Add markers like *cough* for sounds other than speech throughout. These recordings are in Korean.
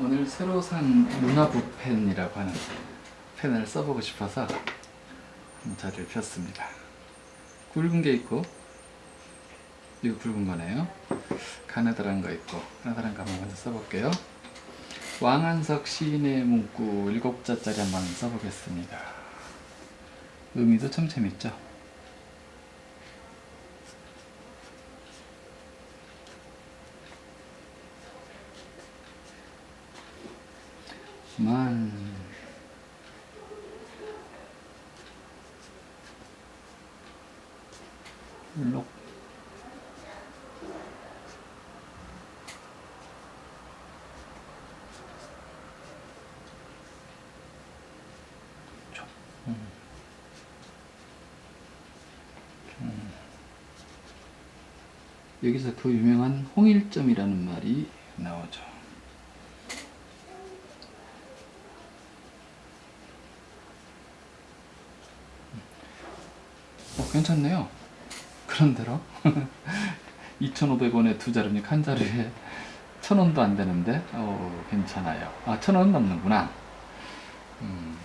오늘 새로 산 문화부 펜이라고 하는 펜을 써보고 싶어서 자리를 폈습니다. 굵은 게 있고 이거 굵은 거네요. 가느다란 거 있고 가느다란 거 한번 먼저 써볼게요. 왕한석 시인의 문구 일곱 자짜리 한번 써보겠습니다. 의미도 참 재밌죠? 만록 음. 음. 여기서 그 유명한 홍일점이라는 말이 나오죠. 괜찮네요. 그런대로 *laughs* 2,500원에 두 자릅육 한 자리에 1,000원도 안 되는데 어, 괜찮아요. 아, 1,000원 넘는구나. 음,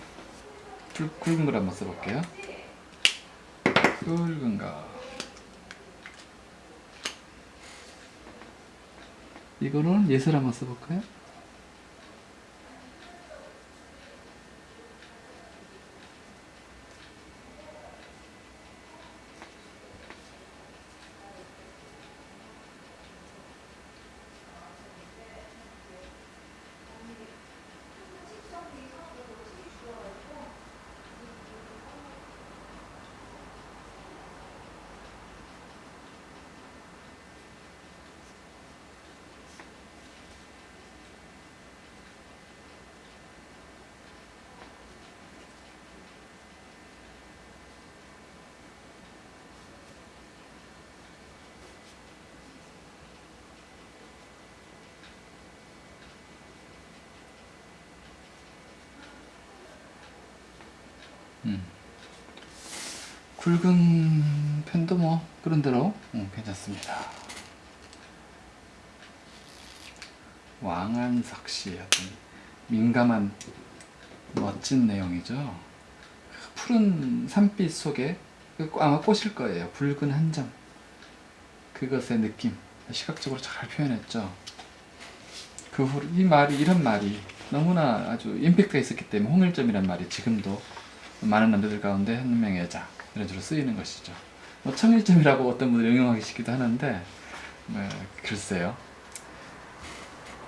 굵, 굵은 걸 한번 써볼게요. 굵은 거. 이거는 예술 한번 써볼까요? 음. 굵은 펜도 뭐 그런대로 음, 괜찮습니다. 왕한석 씨 어떤 민감한 멋진 내용이죠. 그 푸른 산빛 속에 그 아마 꽃일 거예요. 붉은 한 점. 그것의 느낌 시각적으로 잘 표현했죠. 그후이 말이 이런 말이 너무나 아주 임팩트가 있었기 때문에 홍일점이란 말이 지금도 많은 남자들 가운데 한 명의 여자 이런 식으로 쓰이는 것이죠. 뭐 청일점이라고 어떤 분들이 응용하기 싶기도 하는데 뭐, 글쎄요.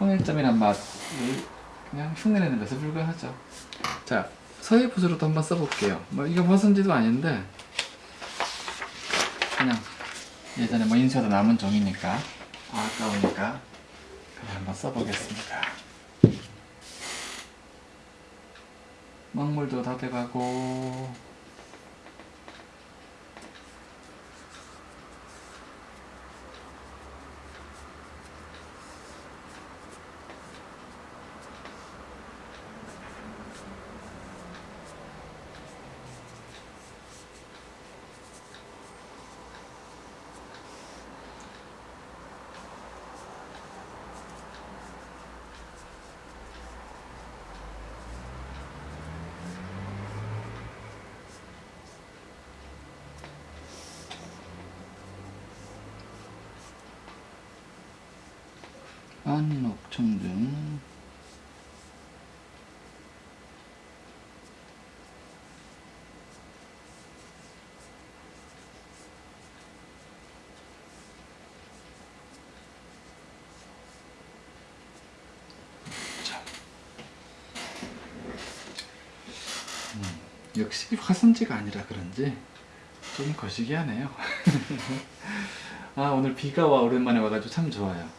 홍일점이란 맛을 그냥 흉내내는 것에 불과하죠. 자 서해 붓으로도 한번 써볼게요. 뭐 이거 벗은지도 아닌데 그냥 예전에 뭐 인쇄도 남은 종이니까 아까우니까 그냥 한번 써보겠습니다. 먹물도 다 돼가고 안녹청중. 자. 음, 역시 화선지가 아니라 그런지 좀 거시기하네요. *laughs* 아 오늘 비가 와 오랜만에 와가지고 참 좋아요